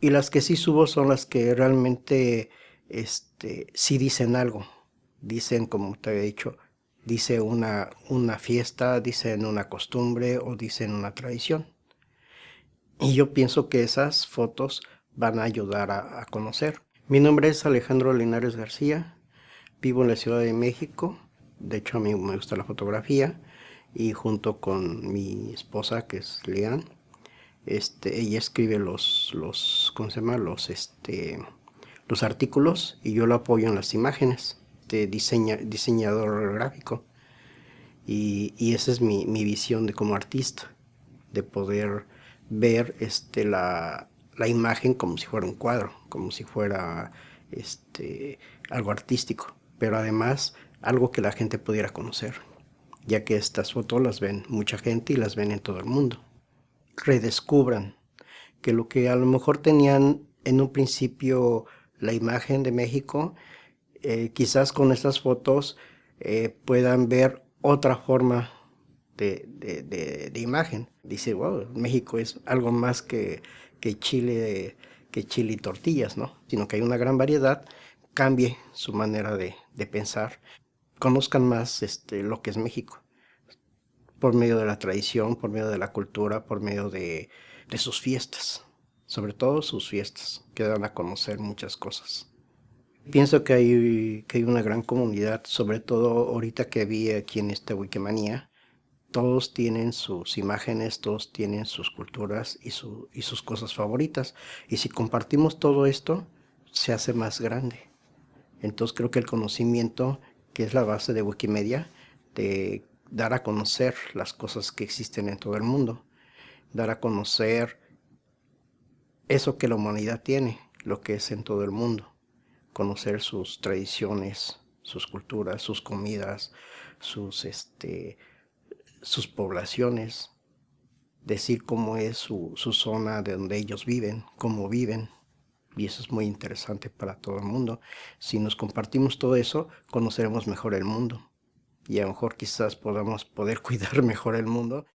Y las que sí subo son las que realmente este, sí dicen algo. Dicen, como te había dicho, dice una, una fiesta, dicen una costumbre o dicen una tradición. Y yo pienso que esas fotos van a ayudar a, conocer. Mi nombre es Alejandro Linares García, vivo en la Ciudad de México, de hecho a mí me gusta la fotografía y junto con mi esposa que es Leanne, este, ella escribe los, los, ¿cómo se llama? Los, este, los artículos y yo lo apoyo en las imágenes de diseña, diseñador gráfico. Y, y esa es mi, mi, visión de como artista, de poder ver este, la, la, imagen como si fuera un cuadro, como si fuera este, algo artístico, pero además algo que la gente pudiera conocer, ya que estas fotos las ven mucha gente y las ven en todo el mundo redescubran que lo que a lo mejor tenían en un principio la imagen de México, eh, quizás con estas fotos eh, puedan ver otra forma de, de, imagen. Dice, wow, México es algo más que, que, chile, que chile y tortillas, ¿no? Sino que hay una gran variedad, cambie su manera de, pensar, conozcan más este, lo que es México por medio de la tradición, por medio de la cultura, por medio de, sus fiestas, sobre todo sus fiestas, que dan a conocer muchas cosas. Pienso que hay, que hay una gran comunidad, sobre todo ahorita que vi aquí en esta Wikimania, todos tienen sus imágenes, todos tienen sus culturas y, su, y sus cosas favoritas. Y si compartimos todo esto, se hace más grande. Entonces creo que el conocimiento, que es la base de Wikimedia, de dar a conocer las cosas que existen en todo el mundo, dar a conocer eso que la humanidad tiene, lo que es en todo el mundo, conocer sus tradiciones, sus culturas, sus comidas, sus, este, sus poblaciones, decir cómo es su, su zona de donde ellos viven, cómo viven, y eso es muy interesante para todo el mundo. Si nos compartimos todo eso, conoceremos mejor el mundo y a lo mejor quizás podamos poder cuidar mejor el mundo.